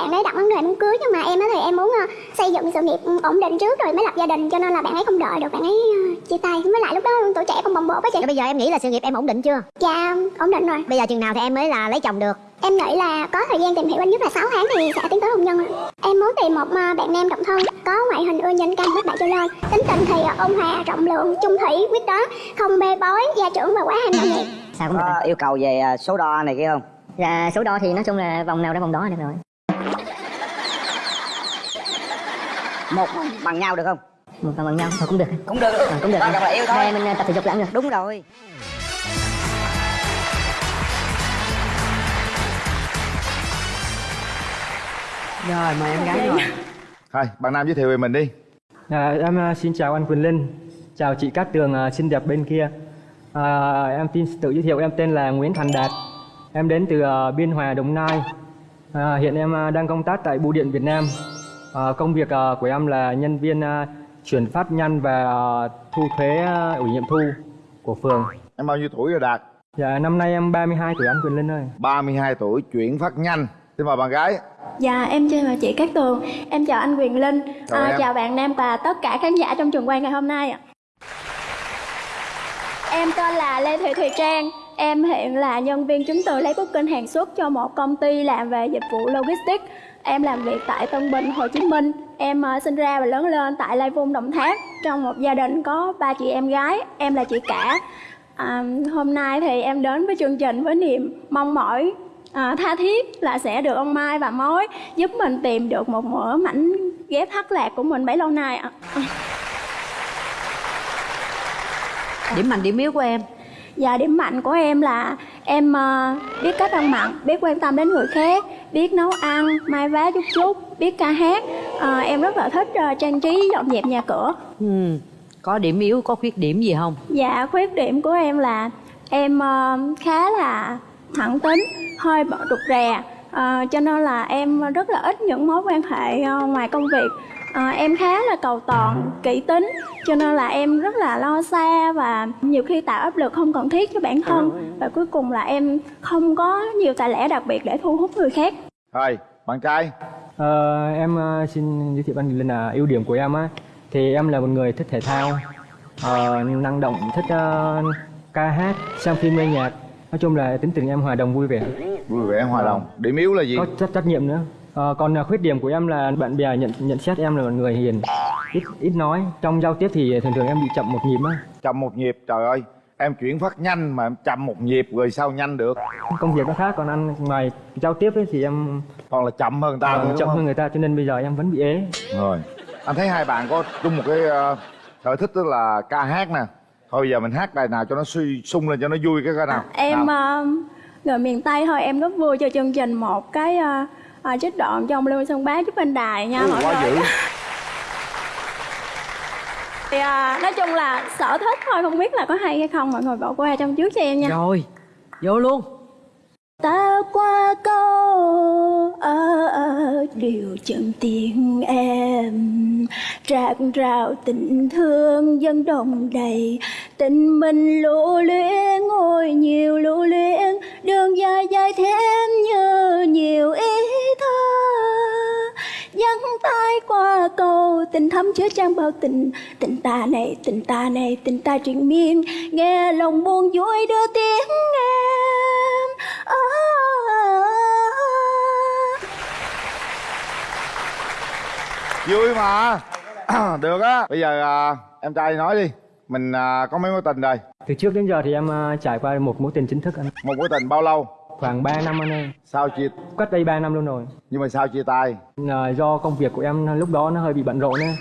bạn ấy đặt vấn đề muốn cưới nhưng mà em á thì em muốn ờ, xây dựng sự nghiệp ổn định trước rồi mới lập gia đình cho nên là bạn ấy không đợi được bạn ấy ờ, chia tay. Với lại lúc đó tuổi trẻ còn bồng bột á chị. Rồi bây giờ em nghĩ là sự nghiệp em ổn định chưa? dạ ổn định rồi. Bây giờ chừng nào thì em mới là lấy chồng được? em nghĩ là có thời gian tìm hiểu ít nhất là 6 tháng thì sẽ tiến tới hôn nhân ạ. em muốn tìm một ờ, bạn nam độc thân có ngoại hình ưa nhìn cam huyết bảy trở lên tính tình thì ôn hòa rộng lượng chung thủy quyết đoán không bê bối gia trưởng và quá ham nhẹt Sao cũng được? Có yêu cầu về số đo này kia không? Dạ số đo thì nói chung là vòng nào ra vòng đó là được rồi một bằng nhau được không? Một bằng nhau thôi cũng được. Cũng được. Ờ, cũng được. Quan trọng là yêu thôi. Đây mình ờ, tập thể dục cũng được đúng rồi. Rồi mời em gái rồi Thôi, bạn Nam giới thiệu về mình đi. À, em à, xin chào anh Quỳnh Linh, chào chị Cát Tường à, xinh đẹp bên kia. À, em xin tự giới thiệu em tên là Nguyễn Thành Đạt, em đến từ à, Biên Hòa, Đồng Nai. À, hiện em à, đang công tác tại Bưu điện Việt Nam. À, công việc à, của em là nhân viên à, chuyển phát nhanh và à, thu thuế à, ủy nhiệm thu của phường. Em bao nhiêu tuổi rồi Đạt? Dạ năm nay em 32 tuổi anh Quỳnh Linh ơi. 32 tuổi, chuyển phát nhanh. Xin mời bạn gái. Dạ em chào chị Cát Tường Em chào anh Quyền Linh Chào à, em. Chào bạn Nam và tất cả khán giả trong trường quay ngày hôm nay ạ Em tên là Lê Thị Thùy Trang Em hiện là nhân viên chứng từ lấy booking hàng xuất cho một công ty làm về dịch vụ logistics Em làm việc tại Tân Bình, Hồ Chí Minh. Em ờ, sinh ra và lớn lên tại Lai Vung, Đồng Tháp. Trong một gia đình có ba chị em gái Em là chị cả. À, Hôm nay thì em đến với chương trình với niềm mong mỏi à, tha thiết là sẽ được ông Mai và Mối giúp mình tìm được một mỡ mảnh ghép thất lạc của mình bấy lâu nay ạ. Điểm mạnh điểm yếu của em? Và điểm mạnh của em là em ờ, biết cách ăn mặn, biết quan tâm đến người khác, biết nấu ăn, mai vá chút chút, biết ca hát. Ờ, em rất là thích ờ, trang trí dọn dẹp nhà cửa. ừ. Có điểm yếu, có khuyết điểm gì không? Dạ khuyết điểm của em là em ờ, khá là thẳng tính, hơi bận rụt rè Ờ, cho nên là em rất là ít những mối quan hệ ờ, ngoài công việc Ờ, em khá là cầu toàn, kỹ tính cho nên là em rất là lo xa và nhiều khi tạo áp lực không cần thiết cho bản thân và cuối cùng là em không có nhiều tài lẻ đặc biệt để thu hút người khác Thôi, bạn trai. Ờ, em ờ, xin giới thiệu anh Linh là ưu điểm của em á thì em là một người thích thể thao, ờ, năng động, thích ờ, ca hát, xem phim nghe nhạc. Nói chung là tính tình em hòa đồng vui vẻ, Vui vẻ hòa đồng. Điểm yếu là gì? có trách trách nhiệm nữa. Ờ, còn ờ, khuyết điểm của em là bạn bè nhận nhận xét em là một người hiền, ít ít nói. Trong giao tiếp thì thường thường em bị chậm một nhịp á. Chậm một nhịp, trời ơi. Em chuyển phát nhanh mà em chậm một nhịp rồi sao nhanh được? Công việc nó khác còn ăn ngoài giao tiếp ấy thì em Còn là chậm hơn ta ờ, nữa, chậm không? hơn người ta cho nên bây giờ em vẫn bị ế. Rồi. Anh thấy hai bạn có chung một cái ờ, sở thích tức là ca hát nè. Thôi bây giờ mình hát bài nào cho nó suy sung lên cho nó vui cái coi nào. em Nào. ờ, người miền Tây thôi em rất vui cho chương trình một cái ờ, ờ, trích đoạn trong Lưu Xuân Bá giúp anh đài nha Ui, mọi quá người. dữ. Thì à, nói chung là sở thích thôi không biết là có hay hay không mọi người bỏ qua trong trước cho em nha. Rồi, vô luôn. Ta qua câu ở ở điều chân tiếng em. Rạc rào tình thương dân đồng đầy tình mình lưu luyến ngồi nhiều lưu luyến. Đường dài dài thêm như nhiều ý qua cầu tình thắm chứa trang bao tình tình ta này tình ta này tình ta triền miên nghe lòng buồn vui đưa tiếng em à, Vui mà. được á. Bây giờ à, em trai nói đi. Mình à, có mấy mối tình rồi? Từ trước đến giờ thì em ờ, trải qua một mối tình chính thức anh. Một mối tình bao lâu? Khoảng 3 năm anh ơi. Sao chia Cách đây 3 năm luôn rồi. nhưng mà sao chia tay? Là do công việc của em lúc đó nó hơi bị bận rộn á.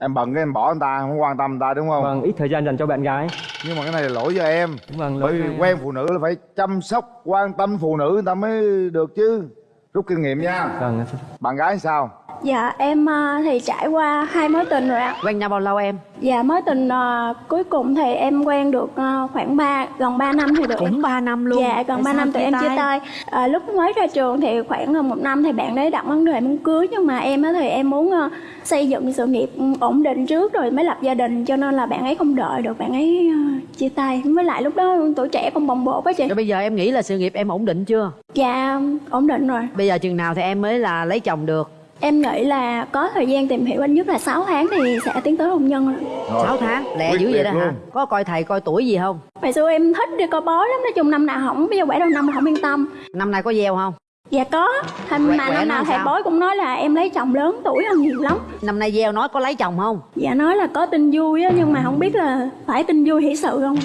Em bận cái em bỏ anh ta, không quan tâm anh ta đúng không? Vâng, ít thời gian dành cho bạn gái. Nhưng mà cái này là lỗi cho em. Vâng, Bởi lỗi vì cho em. quen phụ nữ là phải chăm sóc, quan tâm phụ nữ người ta mới được chứ. Rút kinh nghiệm nha. Vâng, Bạn gái sao? Dạ em à, thì trải qua hai mối tình rồi ạ. Quen nhau bao lâu em? Dạ mối tình à, cuối cùng thì em quen được à, khoảng 3, gần 3 năm thì được. Cũng 3 năm luôn. Dạ gần Tại 3 sao năm tụi em chia tay? à, Lúc mới ra trường thì khoảng là một năm thì bạn đấy đặt vấn đề muốn cưới Nhưng mà em á thì em muốn à, xây dựng sự nghiệp ừ, ổn định trước rồi mới lập gia đình Cho nên là bạn ấy không đợi được bạn ấy à, chia tay. Với lại lúc đó tuổi trẻ còn bồng bột á chị. Rồi bây giờ em nghĩ là sự nghiệp em ổn định chưa? Dạ ổn định rồi bây giờ chừng nào thì em mới là lấy chồng được Em nghĩ là có thời gian tìm hiểu ít nhất là 6 tháng thì sẽ tiến tới hôn nhân rồi. Rồi. 6 tháng lẹ dữ vậy đó hả có coi thầy coi tuổi gì không Hồi xưa em thích đi coi bói lắm, nói chung năm nào không, bây giờ quẻ đầu năm không yên tâm. năm nay có gieo không Dạ có, Quẻ- mà quẻ năm nào thầy sao? bói cũng nói là em lấy chồng lớn tuổi hơn nhiều lắm. năm nay gieo nói có lấy chồng không Dạ nói là có tin vui á, nhưng mà không biết là phải tin vui hỷ sự không.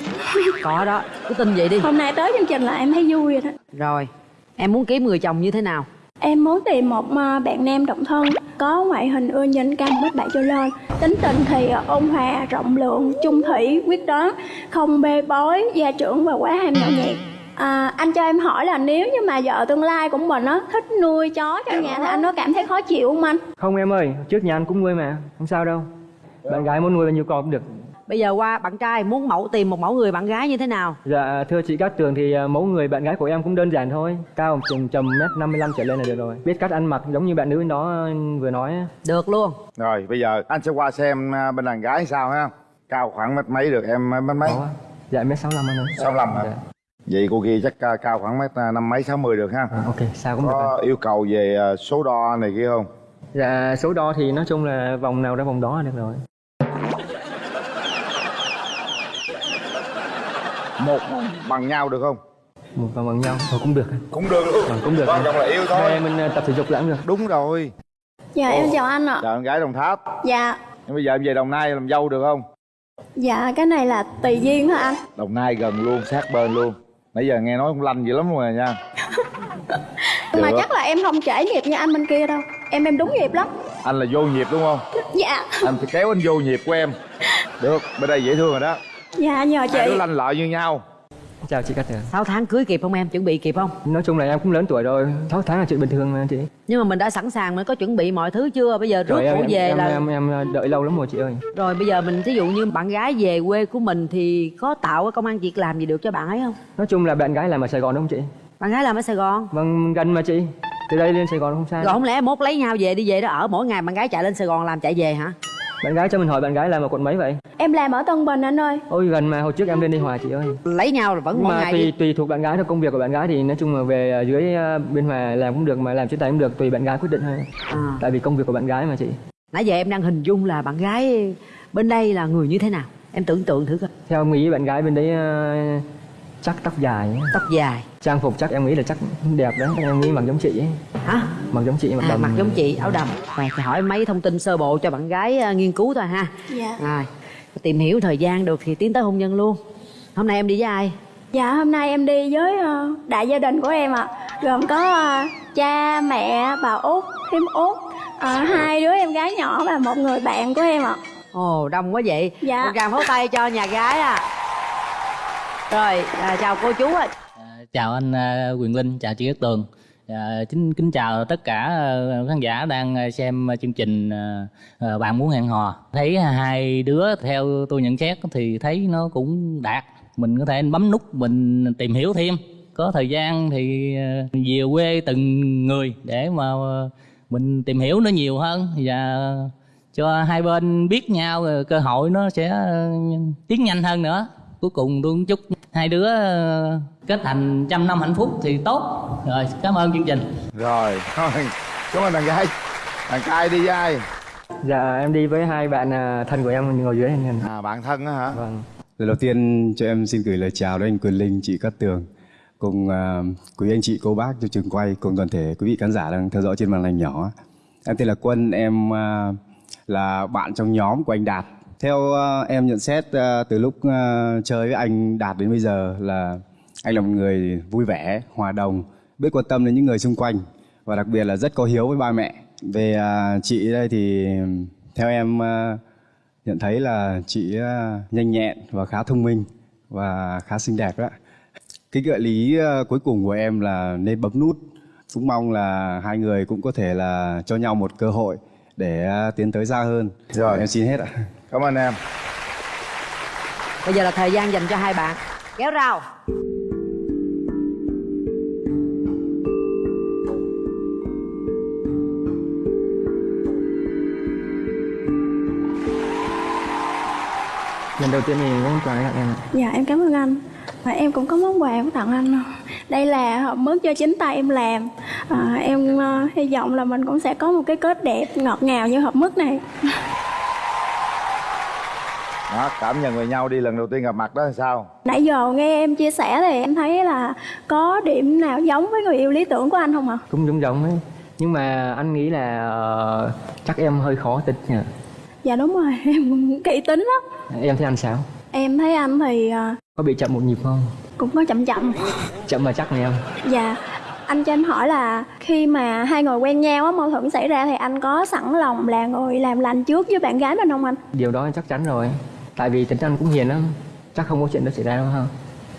có đó cứ tin vậy đi Hôm nay tới chương trình là em thấy vui rồi đó. rồi em muốn kiếm người chồng như thế nào Em muốn tìm một à, bạn nam độc thân có ngoại hình ưa nhìn cao mét bảy trở lên tính tình thì à, ôn hòa rộng lượng chung thủy quyết đoán không bê bối gia trưởng và quá ham nhậu nhẹt à, anh cho em hỏi là nếu như mà vợ tương lai của mình á thích nuôi chó trong nhà thì anh có cảm thấy khó chịu không anh Không em ơi, trước nhà anh cũng nuôi mà, không sao đâu. Bạn gái muốn nuôi bao nhiêu con cũng được. Bây giờ qua bạn trai muốn mẫu tìm một mẫu người bạn gái như thế nào? Dạ thưa chị Cát Tường thì à, mẫu người bạn gái của em cũng đơn giản thôi. Cao chừng tầm mét 55 trở lên là được rồi. Biết cách ăn mặc giống như bạn nữ đó à, vừa nói á. được luôn. Rồi bây giờ anh sẽ qua xem à, bên đàn gái sao ha. Cao khoảng mét mấy được em mét mấy? Có. Dạ mét 65 anh ơi. 65 hả? Dạ. Vậy cô kia chắc cao khoảng mét năm mấy sáu mươi được ha. À, Ok sao cũng được Có anh. yêu cầu về số đo này kia không? Dạ số đo thì nói chung là vòng nào ra vòng đó là được rồi Một bằng nhau được không? Một vòng bằng nhau. Thôi cũng được. Cũng được luôn. Vâng, cũng được. Quan trọng là yêu thôi. Hai mình à, tập thể dục là cũng được. Đúng rồi. Dạ em chào anh ạ. Chào con gái Đồng Tháp. Dạ. Nhưng bây giờ em về Đồng Nai làm dâu được không? Dạ cái này là tùy duyên hả anh? Đồng Nai gần luôn sát bên luôn. Nãy giờ nghe nói cũng lanh dữ lắm luôn rồi nha. Mà chắc là em không trễ nghiệp như anh bên kia đâu. Em em đúng nghiệp lắm. Anh là vô nhịp đúng không? Dạ. Anh phải kéo anh vô nhịp của em. Được bên đây dễ thương rồi đó dạ nhờ chị. Hai đứa lanh lợi như nhau. Chào chị Cát Tường. 6 tháng cưới kịp không em? Chuẩn bị kịp không? Nói chung là em cũng lớn tuổi rồi. 6 tháng là chuyện bình thường mà chị. Nhưng mà mình đã sẵn sàng mình có chuẩn bị mọi thứ chưa? Bây giờ rước em, em, về em, là em, em đợi lâu lắm rồi chị ơi. Rồi bây giờ mình ví dụ như bạn gái về quê của mình thì có tạo cái công an việc làm gì được cho bạn ấy không? Nói chung là bạn gái làm ở Sài Gòn đúng không chị? Bạn gái làm ở sài gòn? Vâng gần mà chị. Từ đây lên Sài Gòn không xa. Rồi không lẽ mốt lấy nhau về đi về đó ở mỗi ngày bạn gái chạy lên sài gòn làm chạy về hả Bạn gái cho mình hỏi bạn gái làm ở quận mấy vậy? Em làm ở tân bình anh ơi. Ôi gần mà hồi trước em lên đi Hòa chị ơi. Lấy nhau là vẫn Nhưng mỗi mà ngày tùy đi tùy thuộc bạn gái thôi công việc của bạn gái thì nói chung là về à, dưới à, bên Hòa làm cũng được mà làm trên tay cũng được tùy bạn gái quyết định thôi. À. tại vì công việc của bạn gái mà chị. Nãy giờ em đang hình dung là bạn gái bên đây là người như thế nào? Em tưởng tượng thử coi. Theo nghĩ bạn gái bên đấy à, chắc tóc dài ấy. tóc dài. Trang phục chắc em nghĩ là chắc đẹp đấy em nghĩ mặc giống chị ấy. hả? Mặc giống chị mặc à, đầm mặc giống chị áo đầm. Rồi thì hỏi mấy thông tin sơ bộ cho bạn gái à, nghiên cứu thôi ha. Dạ. Rồi tìm hiểu thời gian được thì tiến tới hôn nhân luôn. Hôm nay em đi với ai? Dạ hôm nay em đi với ờ, đại gia đình của em ạ. Gồm có ờ, cha mẹ bà út thím út. Ờ, hai đứa em gái nhỏ và một người bạn của em ạ. Ồ đông quá vậy. Dạ. một tràng pháo tay cho nhà gái à rồi à, chào cô chú ạ À, chào anh à, Quyền Linh, chào chị Cát Tường. À, kính kính chào tất cả à, khán giả đang à, xem chương trình à, à, bạn muốn hẹn hò. Thấy hai đứa theo tôi nhận xét thì thấy nó cũng đạt. Mình có thể bấm nút mình tìm hiểu thêm. Có thời gian thì à, về quê từng người để mà mình tìm hiểu nó nhiều hơn và cho hai bên biết nhau cơ hội nó sẽ tiến nhanh hơn nữa. Cuối cùng tôi cũng chúc hai đứa ờ, kết thành trăm năm hạnh phúc thì tốt rồi cảm ơn chương trình Rồi thôi Cảm ơn đàn gái Đàn trai đi với ai dạ em đi với hai bạn à, thân của em ngồi dưới này. À bạn thân á hả vâng Lời đầu tiên cho em xin gửi lời chào đến anh Quyền Linh, chị Cát Tường cùng à, quý anh chị cô bác trong trường quay cùng toàn thể quý vị khán giả đang theo dõi trên màn ảnh nhỏ. Em tên là Quân, em à, là bạn trong nhóm của anh Đạt. Theo à, em nhận xét à, từ lúc à, chơi với anh Đạt đến bây giờ là anh là một người vui vẻ, hòa đồng, biết quan tâm đến những người xung quanh và đặc biệt là rất có hiếu với ba mẹ. Về chị đây thì theo em nhận thấy là chị nhanh nhẹn và khá thông minh và khá xinh đẹp đó. Cái gợi lý cuối cùng của em là nên bấm nút cũng mong là hai người cũng có thể là cho nhau một cơ hội để tiến tới xa hơn Rồi. em xin hết ạ cảm ơn em. Bây giờ là thời gian dành cho hai bạn. Kéo rào. Lần đầu tiên thì muốn quà tặng em ạ. Dạ em cảm ơn anh. Và em cũng có món quà của tặng anh. Đây là hộp mứt do chính tay em làm. À, Em ờ, hy vọng là mình cũng sẽ có một cái kết đẹp ngọt ngào như hộp mứt này đó cảm nhận về nhau đi lần đầu tiên gặp mặt đó là sao? Nãy giờ nghe em chia sẻ thì em thấy là Có điểm nào giống với người yêu lý tưởng của anh không ạ? cũng giống giống ấy. Nhưng mà anh nghĩ là ờ, chắc em hơi khó tính nha. Dạ đúng rồi em kỹ tính lắm. Em thấy anh sao? Em thấy anh thì ờ, có bị chậm một nhịp không? cũng có chậm chậm. Chậm mà chắc này em. Dạ anh cho em hỏi là khi mà hai người quen nhau á mâu thuẫn xảy ra thì anh có sẵn lòng là người làm lành trước với bạn gái mình không anh? điều đó chắc chắn rồi tại vì tính anh cũng hiền lắm chắc không có chuyện đó xảy ra đâu ha.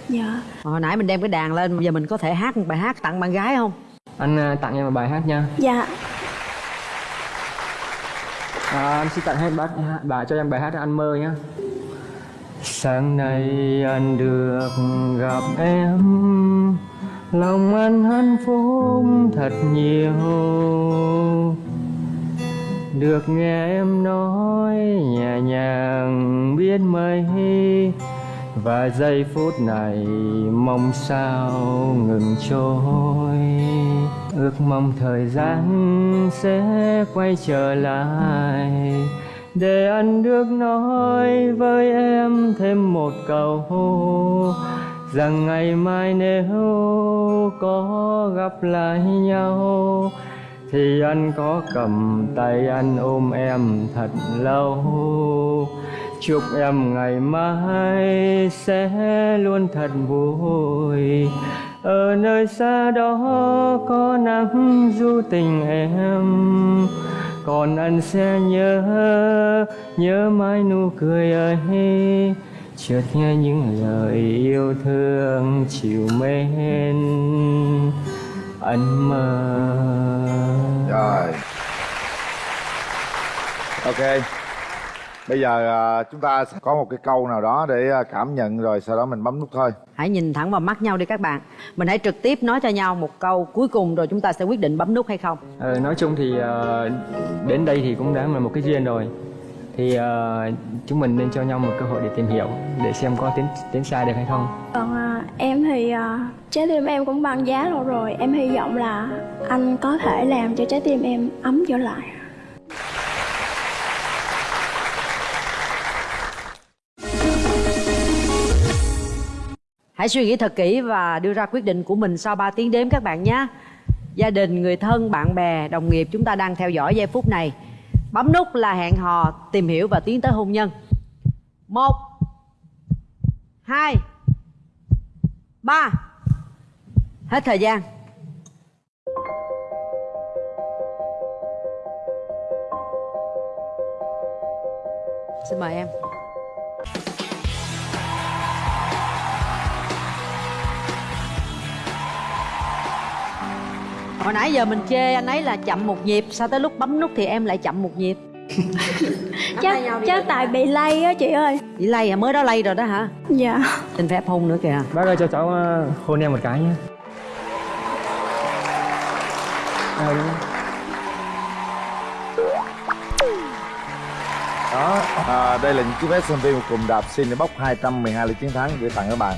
Dạ. Hồi nãy mình đem cái đàn lên giờ mình có thể hát một bài hát tặng bạn gái không? Anh à, tặng em một bài hát nha. Dạ. À, anh xin tặng hết bác bà cho em bài hát anh mơ nhá. Sáng nay anh được gặp em. Lòng anh hạnh phúc thật nhiều được nghe em nói, nhẹ nhàng biết mấy và giây phút này mong sao ngừng trôi. Ước mong thời gian sẽ quay trở lại để anh được nói với em thêm một câu rằng ngày mai nếu có gặp lại nhau thì anh có cầm tay anh ôm em thật lâu. Chúc em ngày mai sẽ luôn thật vui. Ở nơi xa đó có nắng du tình em. Còn anh sẽ nhớ nhớ mãi nụ cười ấy. Chợt nghe những lời yêu thương chiều mến. Anh mơ rồi. Ok. Bây giờ à, chúng ta sẽ có một cái câu nào đó để à, cảm nhận rồi sau đó mình bấm nút thôi. Hãy nhìn thẳng vào mắt nhau đi các bạn. Mình hãy trực tiếp nói cho nhau một câu cuối cùng rồi chúng ta sẽ quyết định bấm nút hay không. Ờ, nói chung thì ờ, đến đây thì cũng đã là một cái duyên rồi. Thì ờ, chúng mình nên cho nhau một cơ hội để tìm hiểu để xem có tiến tiến xa được hay không. Còn à, em thì ờ, trái tim em cũng băng giá lâu rồi. Em hy vọng là anh có thể làm cho trái tim em ấm trở lại. Hãy suy nghĩ thật kỹ và đưa ra quyết định của mình sau 3 tiếng đếm các bạn nhé. Gia đình, người thân, bạn bè, đồng nghiệp chúng ta đang theo dõi giây phút này. Bấm nút là hẹn hò tìm hiểu và tiến tới hôn nhân. Một, hai ba. Hết thời gian. Xin mời em. Hồi nãy giờ mình chê anh ấy là chậm một nhịp, sao tới lúc bấm nút thì em lại chậm một nhịp? Chắc chắc tại bị lay á chị ơi. Bị lay à? Mới đó lay rồi đó hả? Dạ. Xin phép hôn nữa kìa. Bác ơi cho cháu ờ, hôn em một cái nhé. Rồi. đó à, đây là những chiếc vé xem phim của cùng đạp xin để bốc 212 lượt chiến thắng gửi tặng các bạn